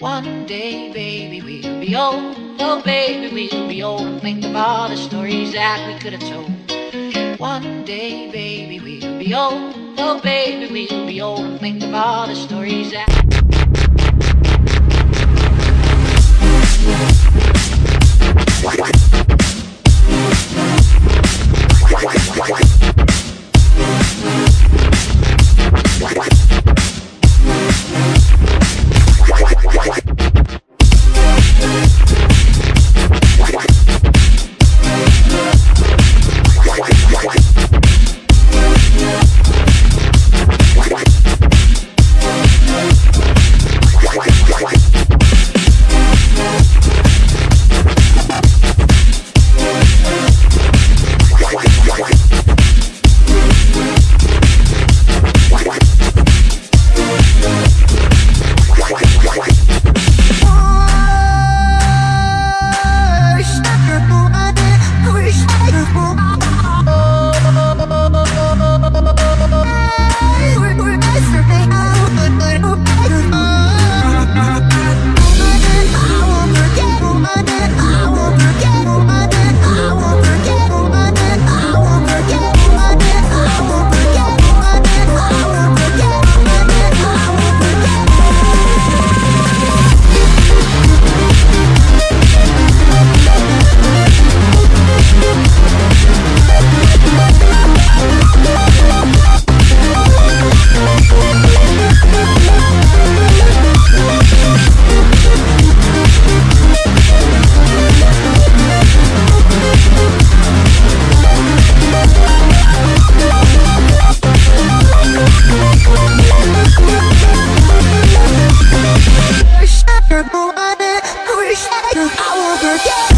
One day, baby, we'll be old. Oh, baby, we'll be old and think of all the stories that we could have told. One day, baby, we'll be old. Oh, baby, we'll be old and think of all the stories that. Yeah!